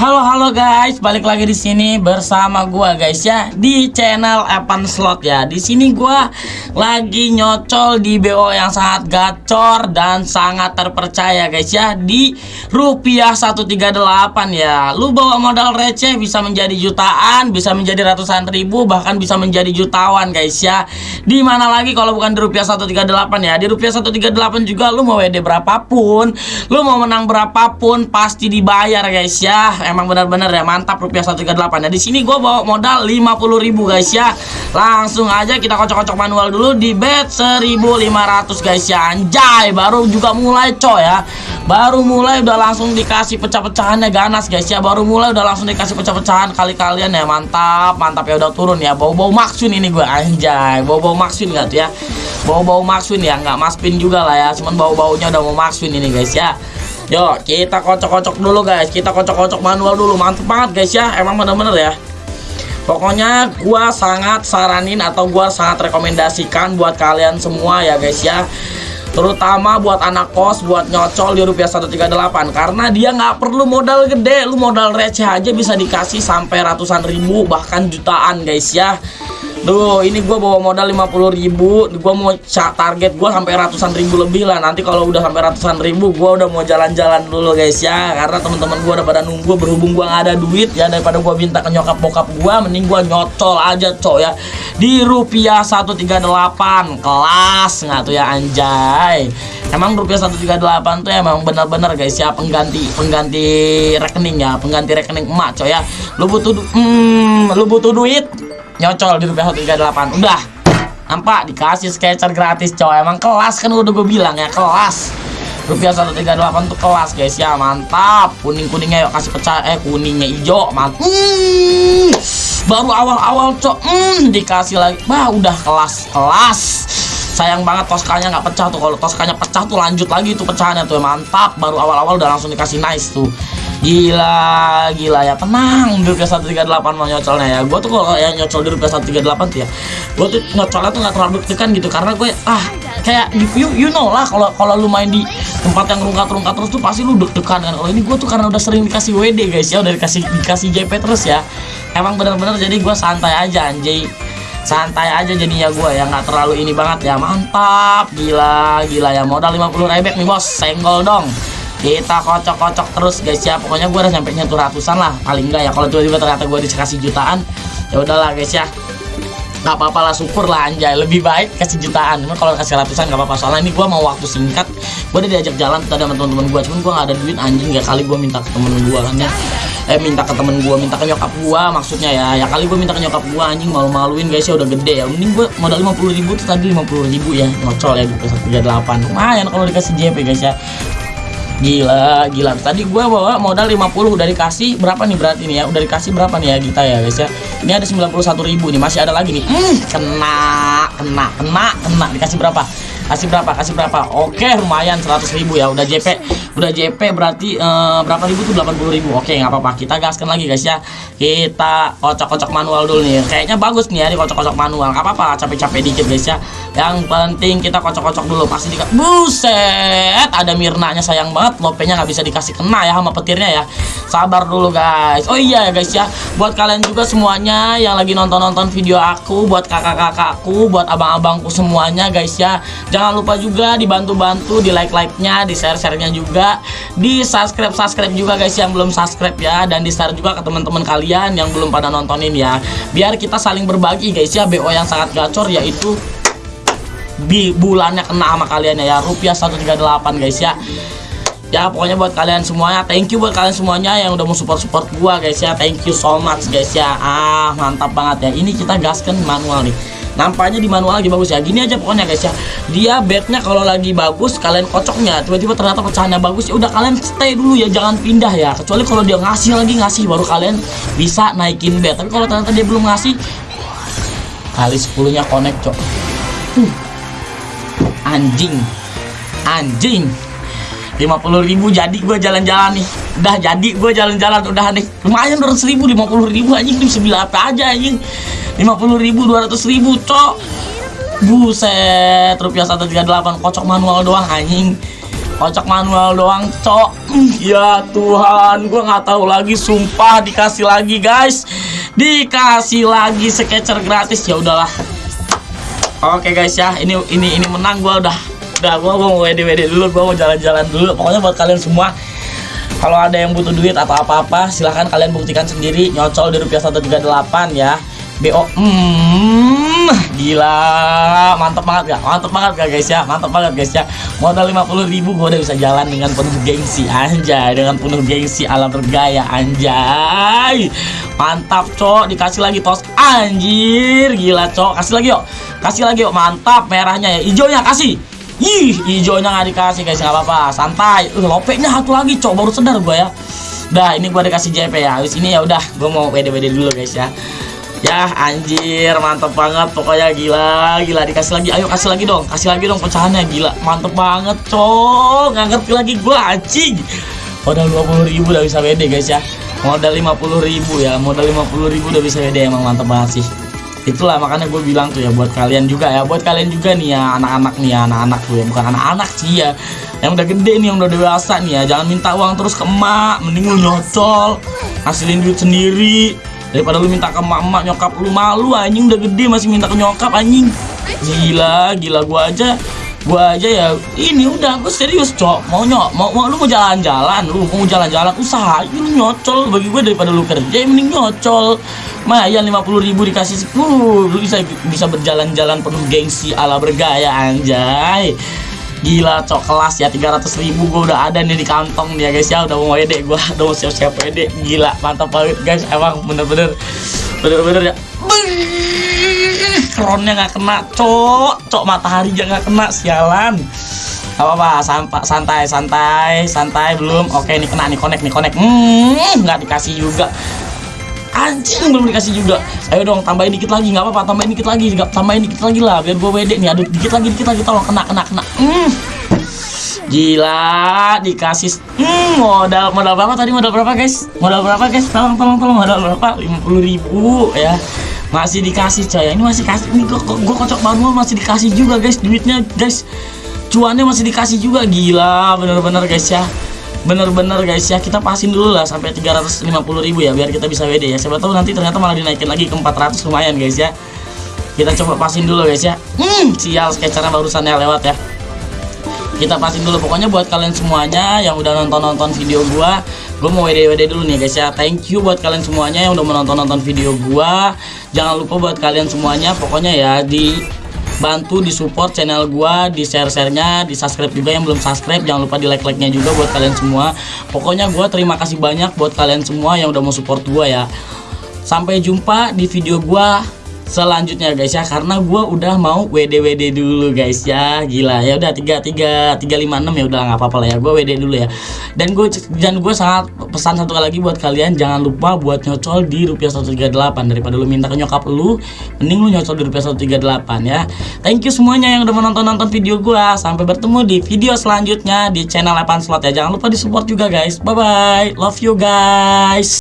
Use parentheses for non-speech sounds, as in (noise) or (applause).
Halo halo guys, balik lagi di sini bersama gua guys ya di channel Evan Slot ya. Di sini gua lagi nyocol di BO yang sangat gacor dan sangat terpercaya guys ya di rupiah 138 ya. Lu bawa modal receh bisa menjadi jutaan, bisa menjadi ratusan ribu, bahkan bisa menjadi jutawan guys ya. Di mana lagi kalau bukan di rupiah 138 ya. Di rupiah 138 juga lu mau WD berapapun, lu mau menang berapapun pasti dibayar guys ya emang benar-benar ya mantap rupiah 138 nah di sini gue bawa modal 50.000 guys ya. Langsung aja kita kocok-kocok manual dulu di bet 1500 guys ya. Anjay baru juga mulai coy ya. Baru mulai udah langsung dikasih pecah-pecahannya ganas guys ya. Baru mulai udah langsung dikasih pecah-pecahan kali kalian ya. Mantap mantap ya udah turun ya. Bau-bau maksun ini gue anjay. Bau-bau maksun gak tuh ya? Bau-bau maksun ya nggak maspin juga lah ya. Cuman bau-baunya udah mau maksun ini guys ya Yuk kita kocok-kocok dulu guys. Kita kocok-kocok manual dulu. Mantep banget guys ya. Emang bener-bener ya. Pokoknya gua sangat saranin atau gua sangat rekomendasikan buat kalian semua ya guys ya. Terutama buat anak kos buat nyocol di rupiah 138 karena dia nggak perlu modal gede. Lu modal receh aja bisa dikasih sampai ratusan ribu bahkan jutaan guys ya Duh, ini gue bawa modal 50 ribu. Gue mau target gue sampai ratusan ribu lebih lah. Nanti kalau udah sampai ratusan ribu Gue udah mau jalan-jalan dulu guys ya. Karena teman-teman gue udah pada nunggu Berhubung gue gak ada duit ya Daripada gue minta ke nyokap bokap gue Mending gue nyocol aja coy ya. Di rupiah 138 Kelas nggak tuh ya anjay. Emang rupiah 138 tuh emang bener-bener guys ya Pengganti pengganti rekening ya Pengganti rekening emak coy ya. Lu butuh, hmm, lu butuh duit nyocol di rupiah 138 udah. Nampak? Dikasih sketcher gratis coy. Emang kelas kan udah gue bilang ya kelas. Rupiah 138 tuh kelas guys. Ya mantap. Kuning kuningnya yuk. Kasih pecah. Eh kuningnya hijau. Mantap. Hmm, baru awal-awal cok. Hmm, dikasih lagi. Bah udah kelas. Kelas. Sayang banget toskanya nggak pecah tuh. Kalau toskanya pecah tuh lanjut lagi tuh pecahannya tuh. Mantap. Baru awal-awal udah langsung dikasih nice tuh Gila, gila ya tenang di rupiah 138 mau nyocolnya ya. Gue tuh kalau yang nyocol di rupiah 138 tuh ya, gue tuh nyocolnya tuh nggak terlalu deg gitu karena gue ah kayak you, you know lah kalau kalau lu main di tempat yang rungkat-rungkat terus tuh pasti lu deg-degan kan. Kalau ini gue tuh karena udah sering dikasih WD guys ya, udah dikasih dikasih JP terus ya. Emang bener-bener jadi gue santai aja anjay santai aja jadinya gue ya nggak terlalu ini banget ya mantap gila gila ya modal 50 rebek nih bos senggol dong kita kocok-kocok terus guys ya. Pokoknya gue udah nyampe nyentuh ratusan lah paling enggak ya. Kalau tiba-tiba ternyata gue dikasih jutaan ya udahlah guys ya. Nggak apa-apa lah syukur lah anjay. Lebih baik kasih jutaan. Cuma kalau kasih ratusan nggak apa-apa. Soalnya ini gue mau waktu singkat. Gue udah diajak jalan tadi sama teman-teman gue cuman gue nggak ada duit anjing. Ya kali gue minta ke temen gue kan ya. Eh minta ke temen gue minta ke nyokap gue maksudnya ya. Ya kali gue minta ke nyokap gue anjing malu-maluin guys ya. Udah gede ya. Mending gue modal lima puluh ribu tuh tadi lima puluh ribu ya. Ngocol ya tiga delapan. Lumayan kalau dikasih JP guys ya Gila, gila. Tadi gue bawa modal 50 udah dikasih berapa nih berarti nih ya? Udah dikasih berapa nih ya kita ya guys ya? Ini ada 91 ribu nih, masih ada lagi nih. Hmm, kena, kena, kena, kena. Dikasih berapa? Kasih berapa? Kasih berapa? Oke, lumayan 100 ribu ya. Udah JP, udah JP berarti uh, berapa ribu tuh 80 ribu. Oke, nggak apa-apa. Kita gaskan lagi guys ya. Kita kocok-kocok manual dulu nih. Kayaknya bagus nih ya di kocok-kocok manual. Gak apa-apa, capek-capek dikit guys ya. Yang penting kita kocok-kocok dulu. Pasti dikasih. Buset, ada Mirnanya sayang banget lopenya nggak bisa dikasih kena ya sama petirnya ya sabar dulu guys oh iya ya guys ya buat kalian juga semuanya yang lagi nonton-nonton video aku buat kakak-kakakku buat abang-abangku semuanya guys ya jangan lupa juga dibantu-bantu di like-like-nya di share-share-nya juga. Di subscribe-subscribe juga guys yang belum subscribe ya. Dan di share juga ke teman-teman kalian yang belum pada nontonin ya. Biar kita saling berbagi guys ya. BO yang sangat gacor yaitu di bulannya kena sama kalian ya. Rupiah 138 guys ya ya pokoknya buat kalian semuanya thank you buat kalian semuanya yang udah mau support support gua guys ya. Thank you so much guys ya. Ah mantap banget ya. Ini kita gaskan manual nih. Nampaknya di manual lagi bagus ya. Gini aja pokoknya guys ya. Dia bednya kalau lagi bagus kalian kocoknya tiba-tiba ternyata pecahannya bagus ya udah kalian stay dulu ya jangan pindah ya. Kecuali kalau dia ngasih lagi ngasih baru kalian bisa naikin bed tapi kalau ternyata dia belum ngasih kali 10 nya connect cok. Hmm. anjing. Anjing 50 ribu jadi gue jalan-jalan nih. Udah jadi gue jalan-jalan udah nih. Lumayan 200 ribu 50 ribu anjing. Bisa beli apa aja anjing. 50 ribu 200 ribu cok. Buset rupiah 138 kocok manual doang anjing. Kocok manual doang cok. Ya Tuhan gue nggak tahu lagi sumpah dikasih lagi guys. Dikasih lagi sketcher gratis ya udahlah. Oke guys ya. Ini ini ini menang gue udah udah gue mau wd wd dulu gue mau jalan-jalan dulu. Pokoknya buat kalian semua kalau ada yang butuh duit atau apa-apa silahkan kalian buktikan sendiri. Nyocol di rupiah 138 ya. BO hmm, gila. Mantap banget gak mantap banget gak guys ya? Mantap banget guys ya? Modal 50 ribu gue udah bisa jalan dengan penuh gengsi. Anjay dengan penuh gengsi ala bergaya anjay. Mantap cok. Dikasih lagi tos. Anjir gila cok. Kasih lagi yuk. Kasih lagi yuk. Mantap merahnya ya. Hijaunya kasih Ih, hijaunya nggak dikasih guys, nggak apa-apa, santai. Uh, lopeknya satu lagi, cok, baru sadar gue ya. Dah, ini gue dikasih JP ya. Habis ini ya udah, gue mau WD-WD dulu guys ya. Ya anjir mantep banget. Pokoknya gila gila. Dikasih lagi. Ayo kasih lagi dong. Kasih lagi dong pecahannya. Gila mantep banget cok. Nggak ngerti lagi gua anjing. Modal 20 ribu udah bisa WD guys ya. Modal 50 ribu ya. Modal 50 ribu udah bisa WD emang mantep banget sih itulah makanya gue bilang tuh ya buat kalian juga ya buat kalian juga nih ya anak-anak nih ya anak-anak tuh ya bukan anak-anak sih ya yang udah gede nih yang udah dewasa nih ya jangan minta uang terus ke emak mending lu nyocol hasilin duit sendiri daripada lu minta ke mama nyokap lu malu anjing udah gede masih minta ke nyokap anjing. Gila gila gua aja gua aja ya ini udah gua serius cok. Mau nyok mau, mau lu mau jalan-jalan lu mau jalan-jalan usaha lu nyocol bagi gua daripada lu kerja mending nyocol Mayan 50 ribu dikasih uh, lu bisa bisa berjalan-jalan penuh gengsi ala bergaya anjay. Gila cok kelas ya 300 ribu. Gue udah ada nih di kantong ya guys ya. Udah mau WD gue (laughs) udah mau siap-siap WD Gila mantap banget guys. Emang bener-bener Bener-bener ya. Kronnya gak kena cok. Cok matahari gak kena sialan. Apa apa santai santai santai. Belum oke ini kena nih connect nih connect. Hmm nggak dikasih juga anjing belum dikasih juga. Ayo dong tambahin dikit lagi nggak apa-apa tambahin dikit lagi nggak tambahin dikit lagi lah biar gue wede nih aduh dikit lagi dikit lagi tolong kena kena kena. Hmm. gila dikasih hmm, modal modal berapa tadi modal berapa guys? Modal berapa guys? Tolong tolong tolong modal berapa? Puluh ribu ya. Masih dikasih coy ini masih kasih ini gue, gue kocok banget masih dikasih juga guys duitnya guys. Cuannya masih dikasih juga gila bener-bener guys ya bener-bener guys ya. Kita pasin dulu lah sampai 350 ribu ya biar kita bisa WD ya. Siapa tahu nanti ternyata malah dinaikin lagi ke 400 lumayan guys ya. Kita coba pasin dulu guys ya. Hmm, sial sketchernya barusan ya lewat ya. Kita pasin dulu. Pokoknya buat kalian semuanya yang udah nonton-nonton video gua gue mau WD-WD dulu nih guys ya. Thank you buat kalian semuanya yang udah menonton-nonton video gua. Jangan lupa buat kalian semuanya pokoknya ya di bantu di support channel gua di share sharenya di subscribe juga. Yang belum subscribe jangan lupa di like like nya juga buat kalian semua. Pokoknya gua terima kasih banyak buat kalian semua yang udah mau support gua ya. Sampai jumpa di video gua selanjutnya guys ya. Karena gue udah mau WD WD dulu guys ya. Gila ya udah tiga tiga tiga lima enam ya udah nggak apa-apa lah ya. Gue WD dulu ya. Dan gue dan gue sangat pesan satu kali lagi buat kalian. Jangan lupa buat nyocol di rupiah 138 daripada lu minta ke nyokap lu mending lu nyocol di rupiah 138 ya. Thank you semuanya yang udah menonton nonton video gue sampai bertemu di video selanjutnya di channel 8 slot ya. Jangan lupa di support juga guys. Bye bye love you guys